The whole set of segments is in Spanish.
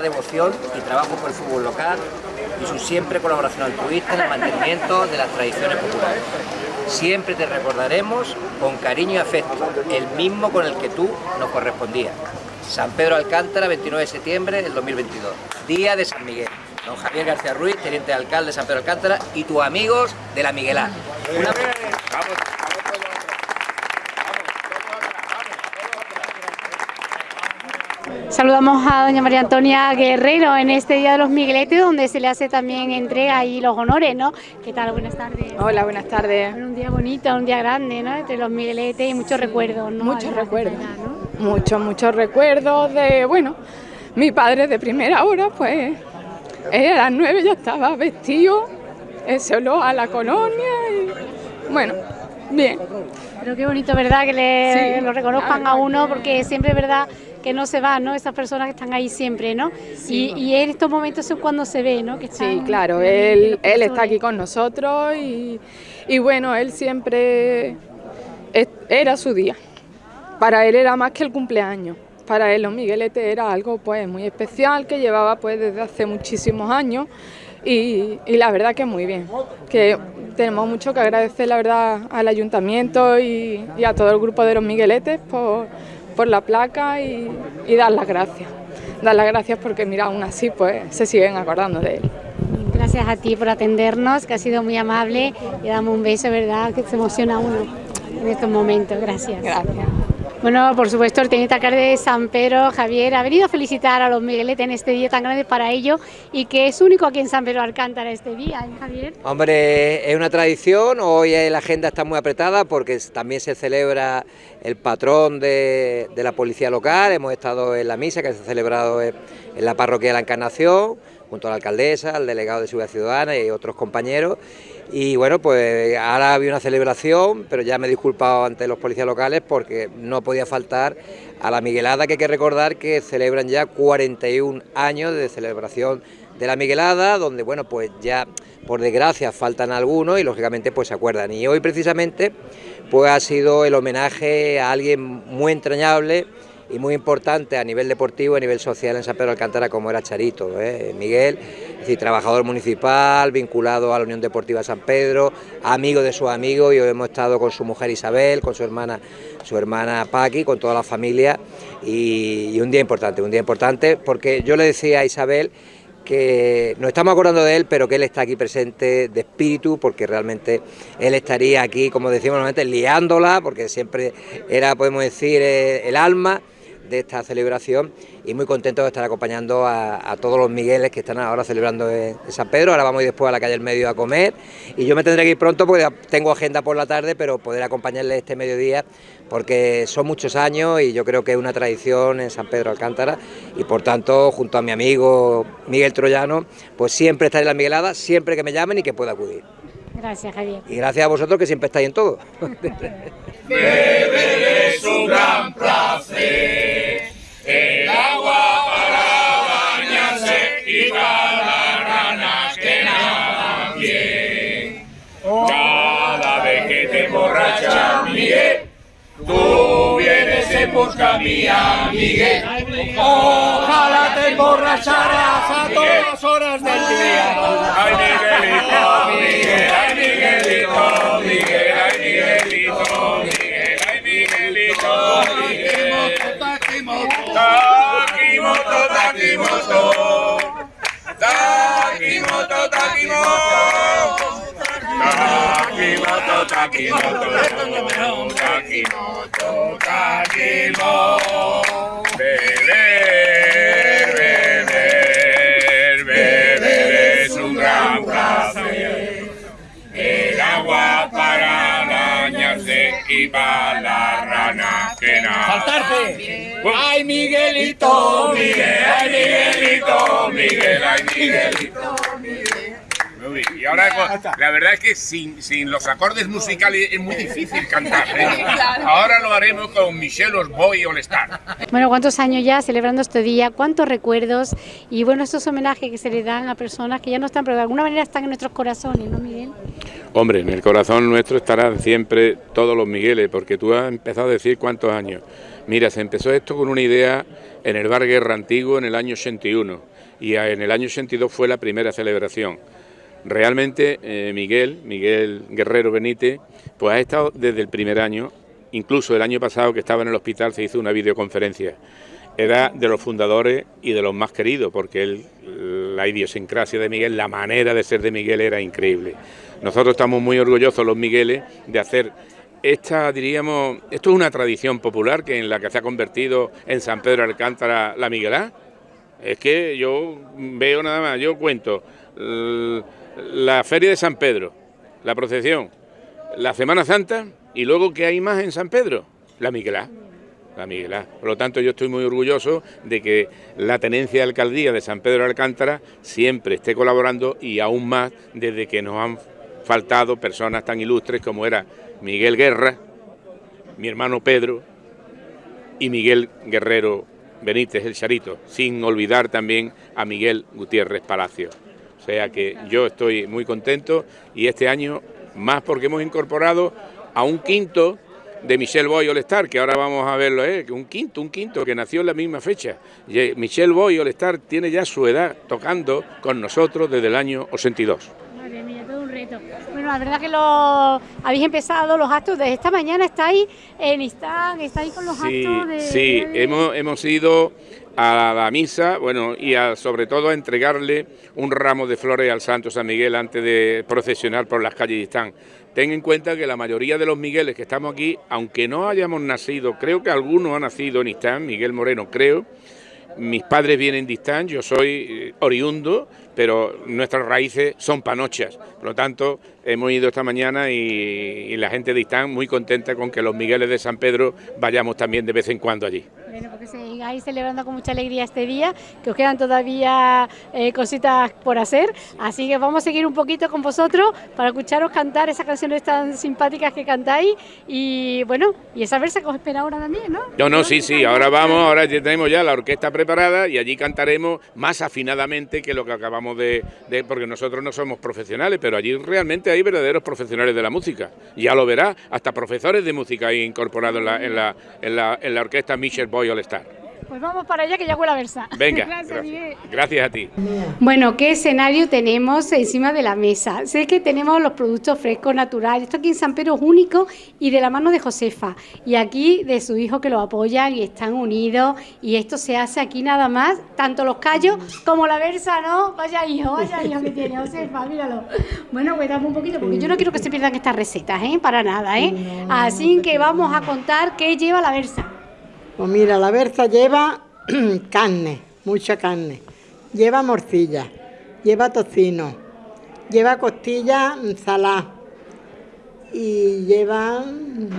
devoción y trabajo por el fútbol local y su siempre colaboración altruista en el mantenimiento de las tradiciones populares. Siempre te recordaremos con cariño y afecto, el mismo con el que tú nos correspondías. San Pedro Alcántara, 29 de septiembre del 2022, Día de San Miguel. Don Javier García Ruiz, teniente alcalde de San Pedro Alcántara y tus amigos de la Miguelá. Saludamos a doña María Antonia Guerrero en este Día de los Migueletes, donde se le hace también entrega ahí los honores, ¿no? ¿Qué tal? Buenas tardes. Hola, buenas tardes. un día bonito, un día grande, ¿no? Entre los Migueletes y muchos recuerdos, ¿no? Muchos recuerdos. Muchos, muchos recuerdos de, bueno, mi padre de primera hora, pues, a las nueve ya estaba vestido, solo a la colonia y, bueno, bien. Pero qué bonito, ¿verdad? Que le, lo reconozcan a uno, porque siempre verdad que no se van, ¿no? Esas personas que están ahí siempre, ¿no? Y, en estos momentos es cuando se ve, ¿no? Que sí, claro, él, él está aquí con nosotros y, y bueno, él siempre era su día. Para él era más que el cumpleaños. Para él los Migueletes era algo pues muy especial que llevaba pues desde hace muchísimos años y, y, la verdad que muy bien, que tenemos mucho que agradecer la verdad al ayuntamiento y, y a todo el grupo de los Migueletes por, por la placa y, dar las gracias. Dar las gracias porque, mira, aún así pues se siguen acordando de él. Gracias a ti por atendernos, que ha sido muy amable y damos un beso, ¿verdad? Que se emociona uno en estos momentos. Gracias. Gracias. Bueno, por supuesto, el alcalde de San Pedro, Javier, ha venido a felicitar a los Migueletes en este día tan grande para ellos y que es único aquí en San Pedro Alcántara este día, ¿eh, Javier? Hombre, es una tradición, hoy la agenda está muy apretada porque también se celebra el patrón de, la policía local, hemos estado en la misa que se ha celebrado en la parroquia de la Encarnación, junto a la alcaldesa, al delegado de Seguridad Ciudadana y otros compañeros. Y bueno, pues ahora había una celebración, pero ya me he disculpado ante los policías locales porque no podía faltar a la Miguelada, que hay que recordar que celebran ya 41 años de celebración de la Miguelada, donde bueno, pues ya por desgracia faltan algunos y lógicamente pues se acuerdan. Y hoy precisamente pues ha sido el homenaje a alguien muy entrañable, y muy importante a nivel deportivo, a nivel social en San Pedro Alcántara como era Charito, ¿eh? Miguel, es trabajador municipal, vinculado a la Unión Deportiva San Pedro, amigo de sus amigos y hoy hemos estado con su mujer Isabel, con su hermana, su hermana Paqui, con toda la familia y, un día importante, un día importante porque yo le decía a Isabel que nos estamos acordando de él, pero que él está aquí presente de espíritu, porque realmente él estaría aquí, como decimos normalmente, liándola, porque siempre era, podemos decir, eh, el alma de esta celebración y muy contento de estar acompañando a, todos los Migueles que están ahora celebrando en, San Pedro. Ahora vamos después a la calle del medio a comer y yo me tendré que ir pronto porque tengo agenda por la tarde, pero poder acompañarles este mediodía porque son muchos años y yo creo que es una tradición en San Pedro Alcántara y por tanto junto a mi amigo Miguel Troyano pues siempre estaré en la Miguelada, siempre que me llamen y que pueda acudir. Gracias Javier. Y gracias a vosotros que siempre estáis en todo. busca mía, Miguel. Ojalá te emborracharás a todas horas del día. Ay, Miguelito, Miguel, ay, Miguelito, Miguel, ay, Miguelito, Miguel. Takimoto, Takimoto, Takimoto, Takimoto, Takimoto, Takimoto, Takimoto, Takimoto, Takimoto, beber, beber, beber es un gran placer, el agua para bañarse y para la rana que. ¡Saltarse! ¡Ay, Miguelito, Miguel! ¡Ay, Miguelito, Miguel! ¡Ay, Miguelito, Miguel! Y ahora, la verdad es que sin, sin los acordes musicales es muy difícil cantar. ¿eh? Ahora lo haremos con Michelle Osboy All Star. Bueno, ¿cuántos años ya celebrando este día? ¿Cuántos recuerdos? Y bueno, estos homenajes que se le dan a personas que ya no están, pero de alguna manera están en nuestros corazones, ¿no, Miguel? Hombre, en el corazón nuestro estarán siempre todos los Migueles, porque tú has empezado a decir cuántos años. Mira, se empezó esto con una idea en el bar Guerra Antiguo en el año 81 y en el año 82 fue la primera celebración. Realmente eh, Miguel, Miguel Guerrero Benítez, pues ha estado desde el primer año, incluso el año pasado que estaba en el hospital se hizo una videoconferencia. Era de los fundadores y de los más queridos, porque él, la idiosincrasia de Miguel, la manera de ser de Miguel era increíble. Nosotros estamos muy orgullosos, los Migueles, de hacer esta, diríamos, esto es una tradición popular que en la que se ha convertido en San Pedro Alcántara la Miguelá. Es que yo veo nada más, yo cuento la Feria de San Pedro, la procesión, la Semana Santa y luego ¿qué hay más en San Pedro? La Miguelá. La Miguelá. Por lo tanto, yo estoy muy orgulloso de que la tenencia de alcaldía de San Pedro de Alcántara siempre esté colaborando y aún más desde que nos han faltado personas tan ilustres como era Miguel Guerra, mi hermano Pedro y Miguel Guerrero Benítez, el Charito, sin olvidar también a Miguel Gutiérrez Palacio. O sea que yo estoy muy contento y este año más porque hemos incorporado a un quinto de Michel Boy All Star, que ahora vamos a verlo, ¿eh? un quinto, un quinto que nació en la misma fecha. Michel Boy All Star tiene ya su edad tocando con nosotros desde el año 82. Madre mía, todo un reto. Bueno, la verdad que lo habéis empezado los actos de esta mañana, estáis en Istán, estáis con los actos de... Sí, hemos, hemos ido a la misa, bueno, y sobre todo a entregarle un ramo de flores al Santo San Miguel antes de procesionar por las calles de Istán. Ten en cuenta que la mayoría de los Migueles que estamos aquí, aunque no hayamos nacido, creo que algunos han nacido en Istán, Miguel Moreno creo, mis padres vienen de Istán, yo soy eh, oriundo, pero nuestras raíces son panochas. Por lo tanto, hemos ido esta mañana y, y la gente de Istán muy contenta con que los Migueles de San Pedro vayamos también de vez en cuando allí. Bueno, porque sigáis celebrando con mucha alegría este día, que os quedan todavía eh, cositas por hacer, así que vamos a seguir un poquito con vosotros para escucharos cantar esas canciones tan simpáticas que cantáis. Y bueno, y esa versa que os espera ahora también, ¿no? No, no, sí, sí, ahora vamos, ahora ya tenemos ya la orquesta preparada y allí cantaremos más afinadamente que lo que acabamos de, porque nosotros no somos profesionales, pero allí realmente hay verdaderos profesionales de la música, ya lo verá, hasta profesores de música hay incorporados en la, en la orquesta Michel Boy Pues vamos para allá que ya huele a versa. Venga, gracias, gracias, a ti. Bueno, ¿qué escenario tenemos encima de la mesa? Sé que tenemos los productos frescos, naturales. Esto aquí en San Pedro es único y de la mano de Josefa. Y aquí de su hijo que lo apoyan y están unidos. Y esto se hace aquí nada más, tanto los callos como la versa, ¿no? Vaya hijo, vaya hijo que tiene Josefa, míralo. Bueno, cuéntame un poquito, porque yo no quiero que se pierdan estas recetas, ¿eh? Para nada, ¿eh? Así que vamos a contar qué lleva la versa. Pues mira, la berza lleva carne, mucha carne. Lleva morcilla, lleva tocino, lleva costilla salada y lleva,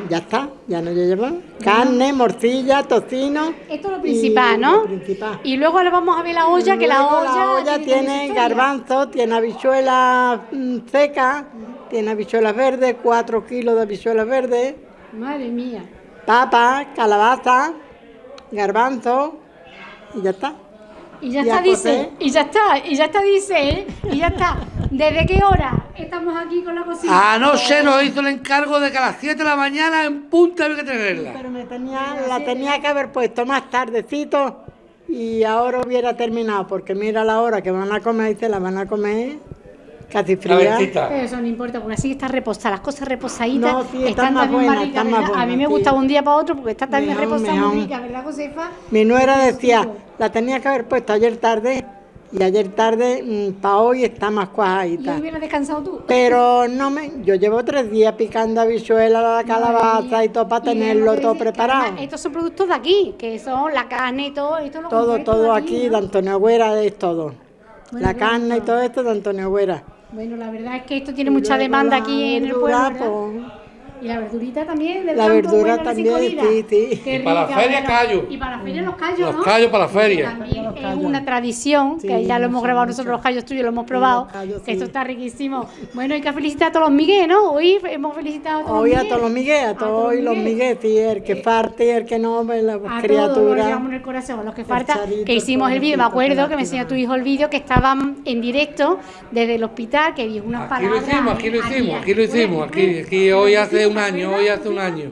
ya está, ya no lleva carne, morcilla, tocino. Esto es lo principal, ¿no? Lo principal. Y luego ahora vamos a ver la olla, que la olla... la olla tiene garbanzo, tiene habichuelas mm, secas, tiene habichuelas verdes, cuatro kilos de habichuelas verdes, Madre mía. papa, calabaza, garbanzo y ya está. Y ya Y está, dice. Y ya está, y ya está, dice, ¿eh? Y ya está. ¿Desde qué hora estamos aquí con la cocina? Anoche nos hizo el encargo de que a las 7 de la mañana en punta había que tenerla. Pero me tenía, la tenía que haber puesto más tardecito y ahora hubiera terminado, porque mira la hora que van a comer y se la van a comer casi fría. Pero eso no importa, porque así está reposada, las cosas reposaditas No, sí, están están más buenas, ricas, están más ¿verdad? A mí me sí. gusta un día para otro porque está también Mejor, reposada muy rica, ¿verdad, Josefa? Mi nuera decía, la tenía que haber puesto ayer tarde y ayer tarde para hoy está más Y cuajadita. hoy hubieras descansado tú. Pero no me, yo llevo tres días picando habichuelas, la calabaza y todo para Y tenerlo todo preparado. además Estos son productos de aquí, que son la carne y todo. Esto lo Todo, todo aquí, de. Antonio Agüera es todo. Bueno, La carne y todo esto de Antonio Agüera. Bueno, la verdad es que esto tiene Y mucha demanda aquí en el pueblo. Y la verdurita también. del La campo, verdura buena, también, colida. sí, sí. Qué Y para la feria, bueno. callo. Y para la feria los callos, Los ¿no? callos para la feria. También Los es callos. una tradición, Sí, que ya lo hemos grabado mucho. nosotros los callos tuyos, lo hemos probado, los callos, que esto está riquísimo. Bueno, hay que felicitar a todos los Miguel, ¿no? Hoy hemos felicitado a todos Hoy los a todos los Miguel, a todos los Miguel, sí, el que parte y el que no, la A todos los criatura. llevamos en el corazón, los que falta, que hicimos el vídeo, me acuerdo que me enseñó tu hijo el vídeo, que estaban en directo desde el hospital, que dijo unas Aquí lo palabras. hicimos, aquí lo hicimos, aquí. aquí lo hicimos. Aquí, aquí hoy hace hace un año, hoy hace un año.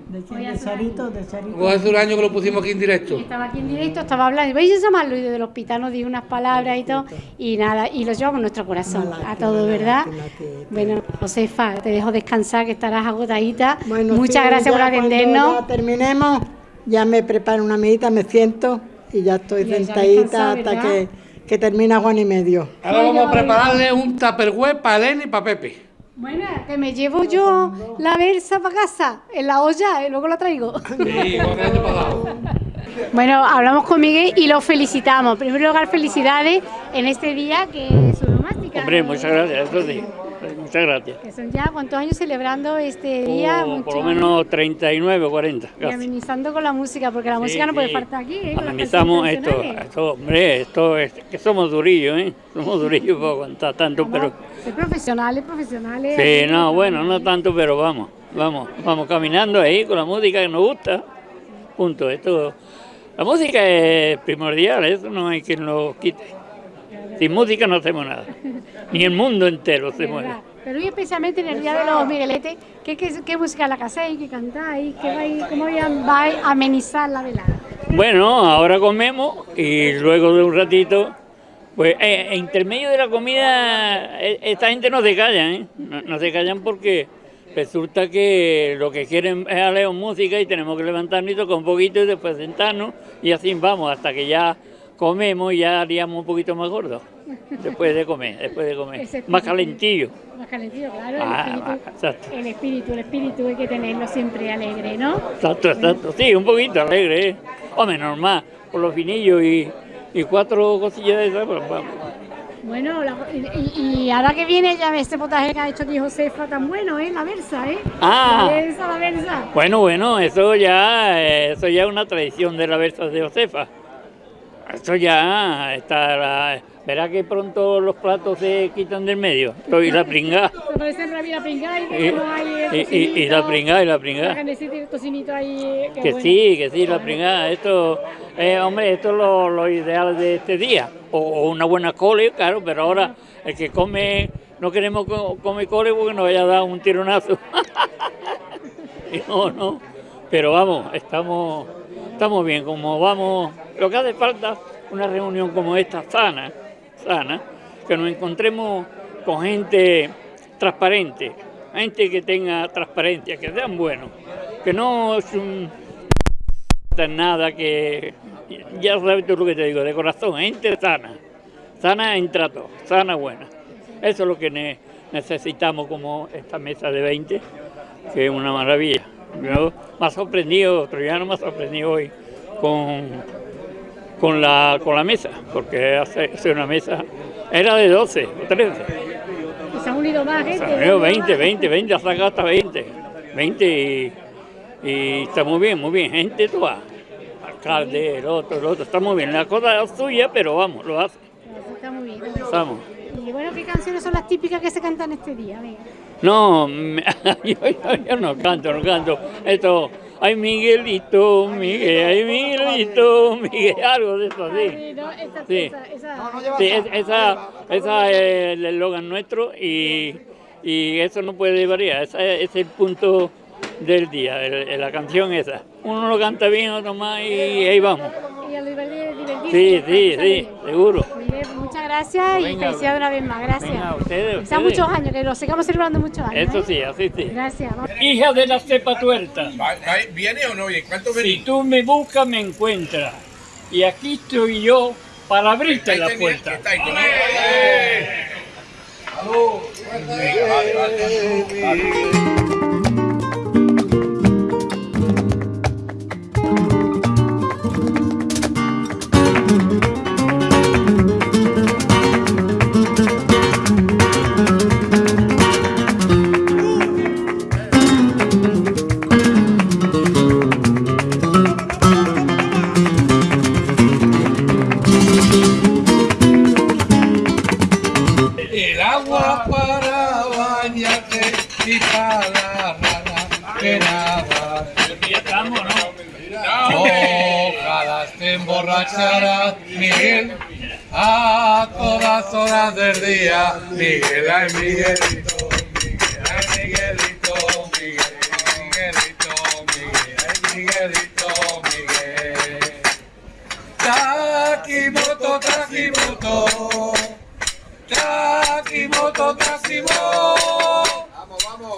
Hoy hace un año que lo pusimos aquí en directo. Estaba aquí en directo, estaba hablando, vais a llamarlo y desde el hospital nos dio unas palabras y todo, y nada, y lo llevamos en nuestro corazón, a todo, ¿verdad? Bueno, Josefa, te dejo descansar, que estarás agotadita. Bueno, Muchas sí, gracias por atendernos. ya terminemos, ya me preparo una medita, me siento y ya estoy Y sentadita hasta que, que termina Juan y medio. Ahora vamos a prepararle un tupperware para Elena y para Pepe. Bueno, que me llevo yo la versa para casa, en la olla, y luego la traigo. Sí, pasado. Bueno, hablamos con Miguel y lo felicitamos. En primer lugar, felicidades en este día que es su domástica. Hombre, muchas gracias, eso sí. Muchas gracias. Que son ya cuántos años celebrando este día. Oh, por lo menos 39 o 40. Y casi. amenizando con la música, porque la Sí, música no puede faltar aquí. ¿eh? Amenizamos esto, esto, hombre, esto es que somos durillos, ¿eh? Somos durillos para aguantar tanto, pero... Ser profesionales, profesionales. Sí, no, bueno, no tanto, pero vamos, vamos, vamos caminando ahí con la música que nos gusta. Punto. Esto, la música es primordial, eso no hay quien lo quite. Sin música no hacemos nada. Ni el mundo entero se mueve. Pero hoy especialmente en el Día de los Migueletes, ¿qué, qué, qué música la que hacéis, qué cantáis, qué vais, cómo vais a, vais a amenizar la velada? Bueno, ahora comemos y luego de un ratito, pues eh, en intermedio de la comida, eh, esta gente no se callan, ¿eh? No, no se callan porque resulta que lo que quieren es a música y tenemos que levantarnos y tocar un poquito y después sentarnos y así vamos hasta que ya comemos y ya haríamos un poquito más gordos. Después de comer, después de comer. Más calentillo. Más calentillo, claro, Ah, el, espíritu, exacto. el espíritu, el espíritu hay que tenerlo siempre alegre, ¿no? Exacto, exacto. Sí, un poquito alegre, ¿eh? Hombre, normal, por los finillos y, y cuatro cosillas de esas, pues vamos. Bueno, la- y, y ahora que viene ya este potaje que ha hecho aquí Josefa tan bueno, ¿eh? La versa, ¿eh? Ah. La versa, la versa. Bueno, bueno, eso ya, eh, eso ya es una tradición de la versa de Josefa. Eso ya está, la- verá que pronto los platos se quitan del medio. Y la pringada y Y, la pringá, y la ahí. qué Que bueno. sí, que sí, la pringá. Esto, eh, hombre, esto es lo, lo ideal de este día. O, o una buena cole, claro, pero ahora el que come, no queremos co- comer cole porque nos vaya a dar un tironazo. No, no. Pero vamos, estamos, estamos bien. Como vamos, lo que hace falta una reunión como esta sana, sana, que nos encontremos con gente transparente, gente que tenga transparencia, que sean buenos, que no es un nada que ya sabes tú lo que te digo, de corazón, gente sana, sana en trato, sana buena. Eso es lo que ne- necesitamos como esta mesa de 20, que es una maravilla. Yo me ha sorprendido, Troyano me ha sorprendido hoy con, con, la, con la mesa, porque hace, hace una mesa, era de 12 o 13. Y se han unido más gente. Se han unido 20, 20, 20, ha sacado hasta 20. 20 y, y está muy bien, muy bien. Gente toda. Alcalde, el otro, el otro, está muy bien. La cosa es suya, pero vamos, lo hace. Está muy bien. Estamos. Y bueno, ¿qué canciones son las típicas que se cantan este día? Venga. No, me- yo, yo- yo no canto, no canto. Esto, ay Miguelito, Miguel, ay Miguelito, Miguel, algo de eso así. Ay, no, esa, Sí. esa, esa- Sí, es- esa, esa es el eslogan nuestro y, y eso no puede variar. Ese es el punto del día, la canción esa. Uno lo canta bien, otro más y ahí vamos. Sí, sí, sí, seguro. Gracias y felicidades una vez más. Gracias. Venga, ustedes, Que sean ustedes. muchos años, que lo sigamos celebrando muchos años. Eso ¿eh? sí, así sí. Gracias. Hija de la cepa tuerta, ¿Viene o no? ¿Y cuánto si venís? tú me buscas me encuentras. Y aquí estoy yo para abrirte la puerta. emborracharás, Miguel, a todas horas del día. Miguel, ay Miguelito, Miguel, Miguelito, Miguel, Miguelito, Miguel, ay Miguelito, Miguel. Taquimoto, taquimoto, taquimoto, taquimoto,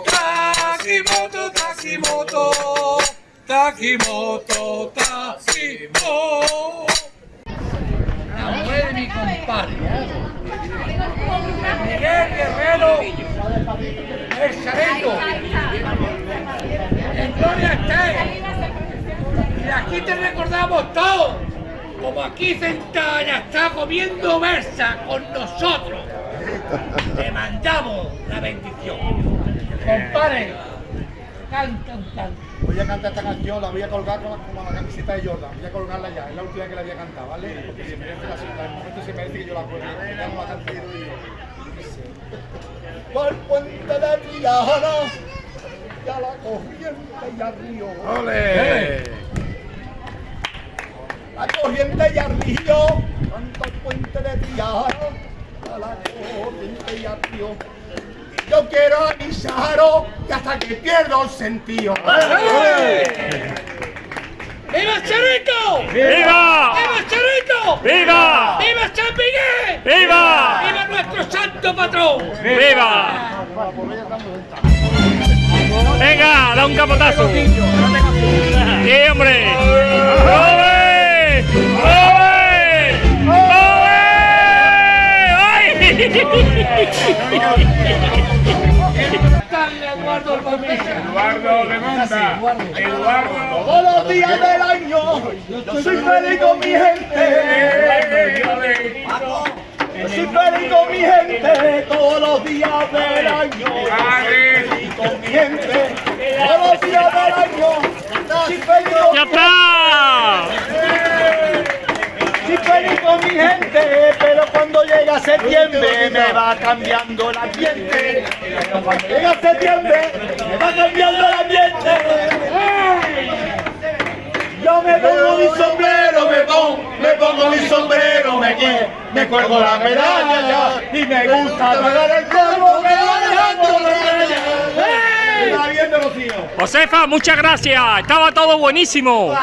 taquimoto, taquimoto. Takimoto, Takimoto. La mujer de mi compadre. Miguel Guerrero. El Chareto. En gloria esté. Y aquí te recordamos todos. Como aquí sentada está comiendo versa con nosotros. Te mandamos la bendición. Compadre, canta un canto. Voy a cantar esta canción, la voy a colgar como, como la camiseta de Jordan. Voy a colgarla ya, es la última que la voy a cantar, ¿vale? Porque se merece la el momento se merece que yo la cuelgue. Ya no la canto. Por puente de Triana, ya la corriente y al río. ¡Ole! La corriente y al río, tanto el puente de Triana, ya la corriente y al río. Yo quiero avisaros que hasta que pierdo el sentido. ¡Viva Charito! ¡Viva! ¡Viva Charito! ¡Viva! ¡Viva San Miguel! ¡Viva! ¡Viva nuestro santo patrón! ¡Viva! Venga, da un capotazo. Sí, hombre. Eduardo. Eduardo de Monta. Eduardo. Todos los días del año, yo soy feliz con mi gente. Yo soy feliz con mi gente todos los días del año. Feliz con mi gente todos los días del año. Soy feliz con ¡Ya está! Soy feliz con mi gente, pero cuando llega septiembre me va cambiando el ambiente. Cuando llega septiembre me va cambiando el ambiente. Yo me pongo mi sombrero, me pongo, me pongo mi sombrero, me, me cuelgo la medalla y me gusta tocar el polvo que va dejando la medalla. Josefa, muchas gracias. Estaba todo buenísimo.